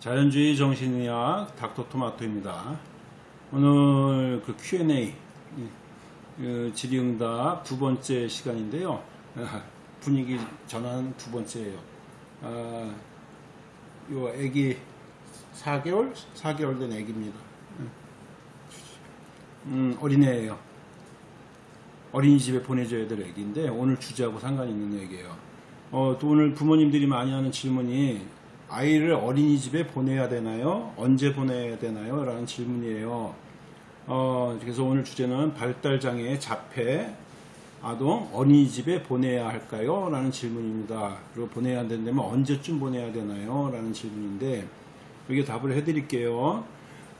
자연주의 정신의학 닥터토마토입니다. 오늘 그 Q&A 그 질의응답 두 번째 시간인데요. 아, 분위기 전환 두 번째예요. 아, 요 애기 4개월 4개월 된 애기입니다. 음, 어린애예요. 어린이집에 보내줘야 될 애기인데 오늘 주제하고 상관이 있는 얘기예요. 어, 또 오늘 부모님들이 많이 하는 질문이 아이를 어린이집에 보내야 되나요? 언제 보내야 되나요? 라는 질문이에요. 어, 그래서 오늘 주제는 발달장애 자폐 아동 어린이집에 보내야 할까요? 라는 질문입니다. 그리고 보내야 된다면 언제쯤 보내야 되나요? 라는 질문인데 여기 답을 해드릴게요.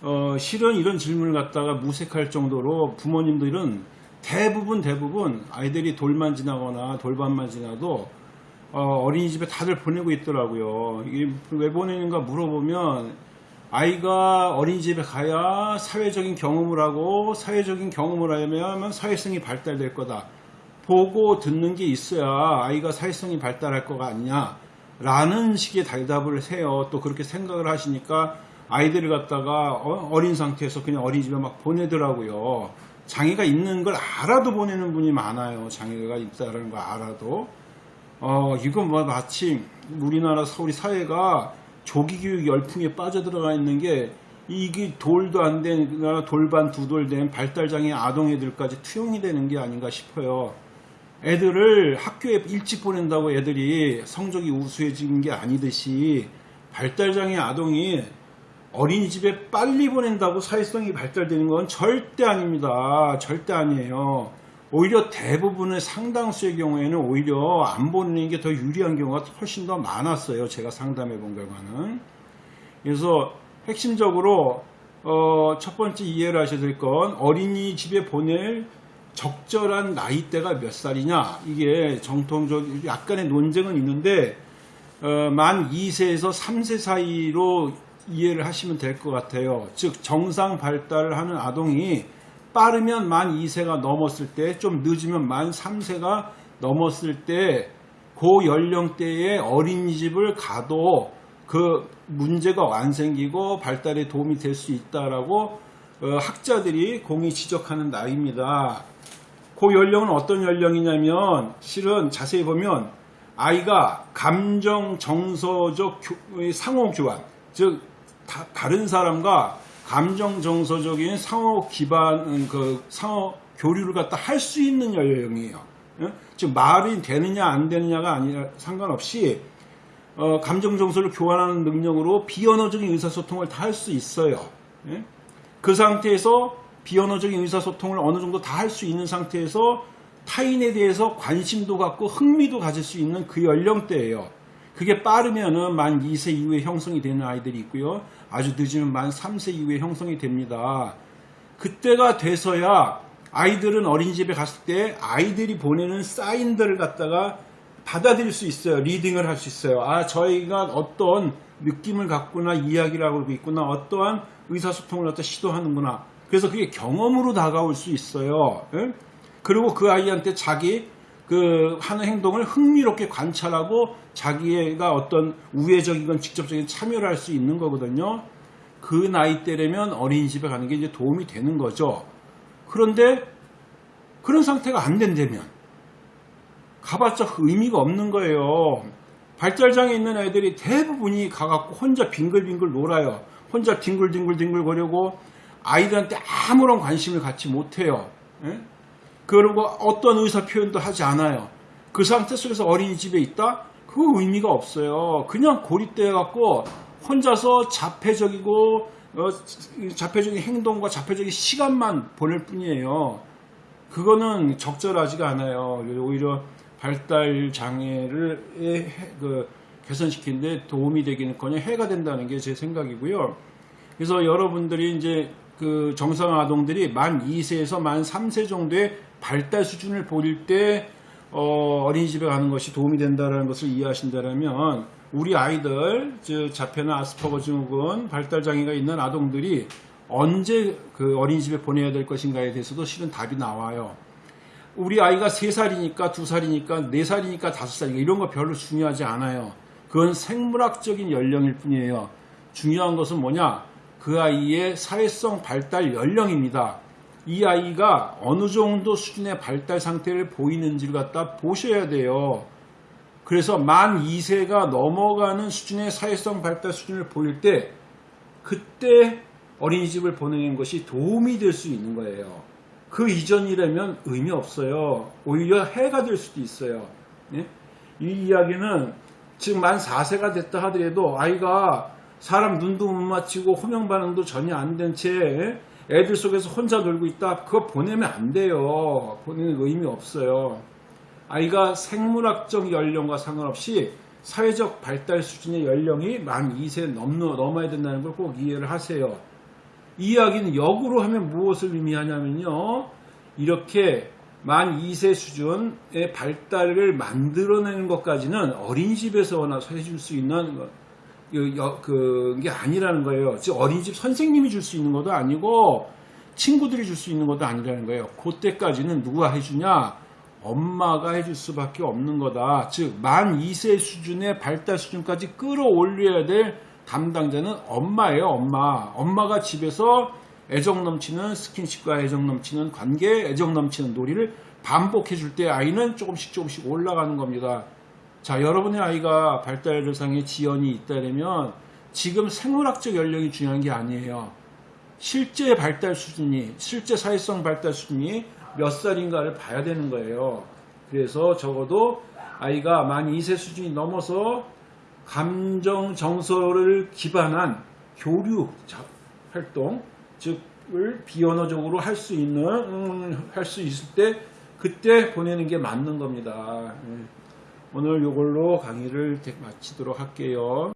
어, 실은 이런 질문을 갖다가 무색할 정도로 부모님들은 대부분 대부분 아이들이 돌만 지나거나 돌반만 지나도 어, 린이집에 다들 보내고 있더라고요. 이게 왜 보내는가 물어보면 아이가 어린이집에 가야 사회적인 경험을 하고 사회적인 경험을 하면 사회성이 발달될 거다. 보고 듣는 게 있어야 아이가 사회성이 발달할 거가 아니냐. 라는 식의 대답을 해요. 또 그렇게 생각을 하시니까 아이들을 갖다가 어, 린 상태에서 그냥 어린이집에 막 보내더라고요. 장애가 있는 걸 알아도 보내는 분이 많아요. 장애가 있다는 걸 알아도. 어, 이건 뭐 마치 우리나라 우리 사회가 조기교육 열풍에 빠져들어가 있는 게 이게 돌도 안된 돌반 두 돌 된 발달장애 아동 애들까지 투영이 되는 게 아닌가 싶어요. 애들을 학교에 일찍 보낸다고 애들이 성적이 우수해지는 게 아니듯이 발달장애 아동이 어린이집에 빨리 보낸다고 사회성이 발달되는 건 절대 아닙니다. 절대 아니에요. 오히려 대부분의 상당수의 경우에는 오히려 안 보내는 게 더 유리한 경우가 훨씬 더 많았어요. 제가 상담해 본 결과는. 그래서 핵심적으로 어, 첫 번째 이해를 하셔야 될 건 어린이집에 보낼 적절한 나이대가 몇 살이냐 이게 정통적 약간의 논쟁은 있는데 어, 만 2세에서 3세 사이로 이해를 하시면 될 것 같아요. 즉 정상 발달을 하는 아동이 빠르면 만 2세가 넘었을 때, 좀 늦으면 만 3세가 넘었을 때, 그 연령대에 어린이집을 가도 그 문제가 안 생기고 발달에 도움이 될 수 있다라고 어, 학자들이 공이 지적하는 나이입니다. 그 연령은 어떤 연령이냐면 실은 자세히 보면 아이가 감정 정서적 상호 교환 즉 다, 다른 사람과 감정 정서적인 상호 기반 그 상호 교류를 갖다 할 수 있는 연령이에요. 예? 즉 말이 되느냐 안 되느냐가 아니라 상관없이 어, 감정 정서를 교환하는 능력으로 비언어적인 의사소통을 다 할 수 있어요. 예? 그 상태에서 비언어적인 의사소통을 어느 정도 다 할 수 있는 상태에서 타인에 대해서 관심도 갖고 흥미도 가질 수 있는 그 연령대예요. 그게 빠르면은 만 2세 이후에 형성이 되는 아이들이 있고요. 아주 늦으면 만 3세 이후에 형성이 됩니다. 그때가 돼서야 아이들은 어린이집에 갔을 때 아이들이 보내는 사인들을 갖다가 받아들일 수 있어요. 리딩을 할 수 있어요. 아, 저희가 어떤 느낌을 갖거나 이야기를 하고 있구나. 어떠한 의사소통을 갖다 시도하는구나. 그래서 그게 경험으로 다가올 수 있어요. 예? 그리고 그 아이한테 자기 그 하는 행동을 흥미롭게 관찰하고 자기가 어떤 우회적이건 직접적인 참여를 할 수 있는 거거든요. 그 나이 때라면 어린이집에 가는 게 이제 도움이 되는 거죠. 그런데 그런 상태가 안 된다면 가봤자 의미가 없는 거예요. 발달장애 있는 애들이 대부분이 가갖고 혼자 빙글빙글 놀아요. 혼자 뒹굴뒹굴뒹굴 거리고 아이들한테 아무런 관심을 갖지 못해요. 예? 그리고 어떤 의사 표현도 하지 않아요. 그 상태 속에서 어린이집에 있다? 그 의미가 없어요. 그냥 고립되어 갖고 혼자서 자폐적이고 어, 자폐적인 행동과 자폐적인 시간만 보낼 뿐이에요. 그거는 적절하지가 않아요. 오히려 발달 장애를 그 개선시키는데 도움이 되기는커녕 해가 된다는 게 제 생각이고요. 그래서 여러분들이 이제 그 정상 아동들이 만 2세에서 만 3세 정도의 발달 수준을 보일 때 어, 린이집에 가는 것이 도움이 된다는 것을 이해하신다면 우리 아이들 즉 자폐나 아스퍼거 증후군 발달 장애가 있는 아동들이 언제 그 어린이집에 보내야 될 것인가에 대해서도 실은 답이 나와요. 우리 아이가 3살이니까 2살이니까 4살이니까 5살이니까 이런 거 별로 중요하지 않아요. 그건 생물학적인 연령일 뿐이에요. 중요한 것은 뭐냐? 그 아이의 사회성 발달 연령입니다. 이 아이가 어느 정도 수준의 발달 상태를 보이는지를 갖다 보셔야 돼요. 그래서 만 2세가 넘어가는 수준의 사회성 발달 수준을 보일 때 그때 어린이집을 보내는 것이 도움이 될 수 있는 거예요. 그 이전이라면 의미 없어요. 오히려 해가 될 수도 있어요. 예? 이 이야기는 지금 만 4세가 됐다 하더라도 아이가 사람 눈도 못 맞추고 호명 반응도 전혀 안 된 채 애들 속에서 혼자 놀고 있다. 그거 보내면 안 돼요. 보내는 의미 없어요. 아이가 생물학적 연령과 상관없이 사회적 발달 수준의 연령이 만 2세 넘어, 넘어야 된다는 걸 꼭 이해를 하세요. 이 이야기는 역으로 하면 무엇을 의미하냐면요. 이렇게 만 2세 수준의 발달을 만들어내는 것까지는 어린이집에서 해줄 수 있는 거- 그- 여- 그게 아니라는 거예요. 즉 어린이집 선생님이 줄 수 있는 것도 아니고 친구들이 줄 수 있는 것도 아니라는 거예요. 그때까지는 누가 해주냐? 엄마가 해줄 수밖에 없는 거다. 즉 만 2세 수준의 발달 수준까지 끌어올려야 될 담당자는 엄마예요. 엄마. 엄마가 집에서 애정 넘치는 스킨십과 애정 넘치는 관계, 애정 넘치는 놀이를 반복해 줄 때 아이는 조금씩 조금씩 올라가는 겁니다. 자, 여러분의 아이가 발달상의 지연이 있다면 지금 생물학적 연령이 중요한 게 아니에요. 실제 발달 수준이, 실제 사회성 발달 수준이 몇 살인가를 봐야 되는 거예요. 그래서 적어도 아이가 만 2세 수준이 넘어서 감정 정서를 기반한 교류 자- 활동, 즉을 비언어적으로 할 수 있는 음, 할수 있을 때 그때 보내는 게 맞는 겁니다. 음. 오늘 이걸로 강의를 마치도록 할게요.